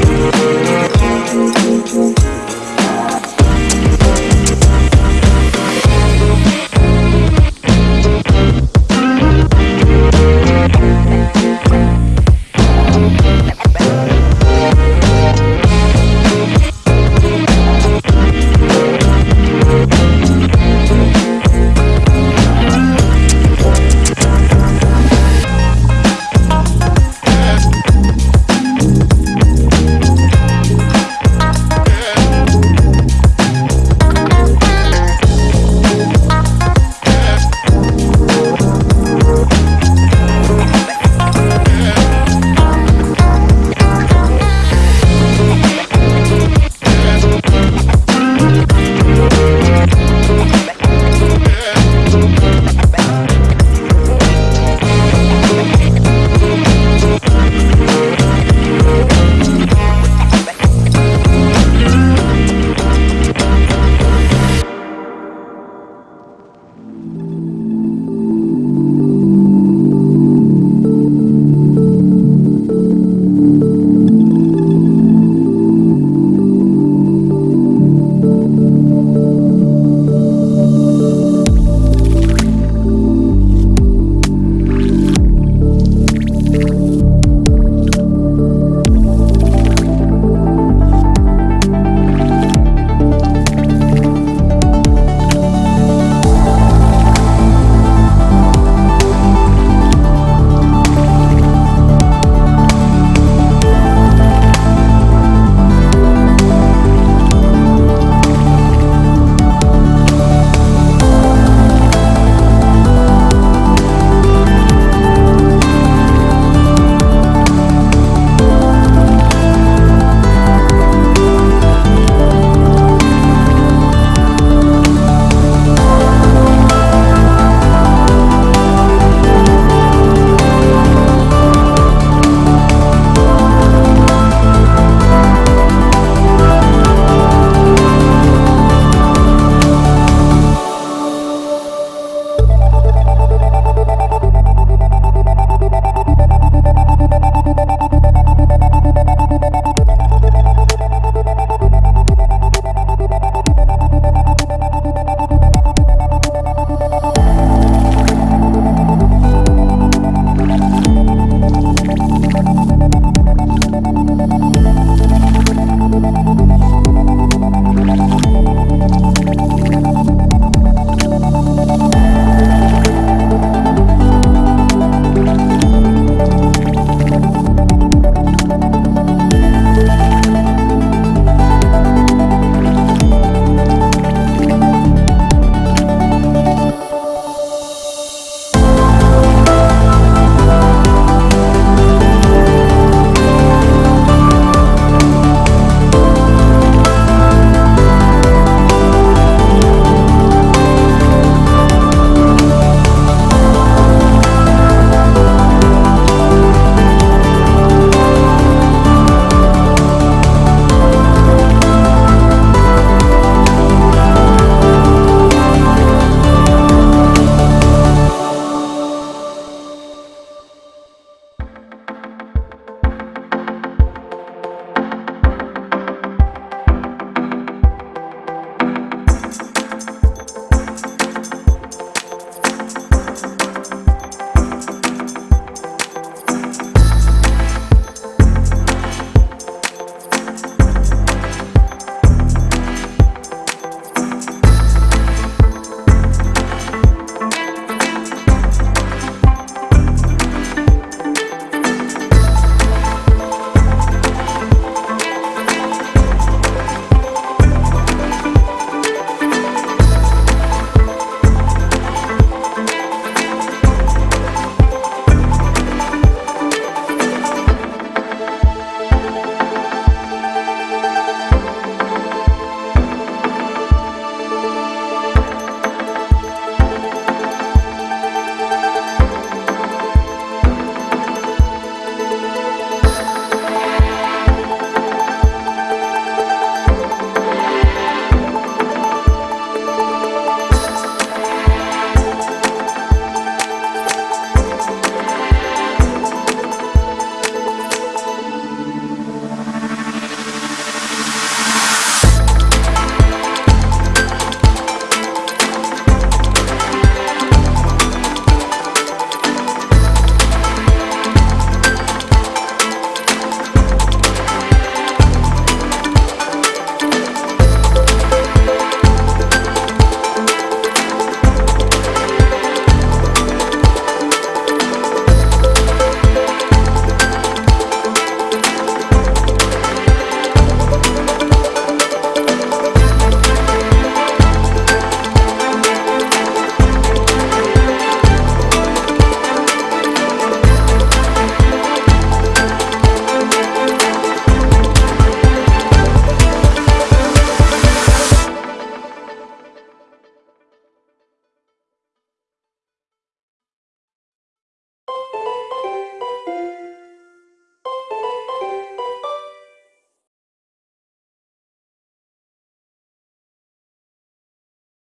you.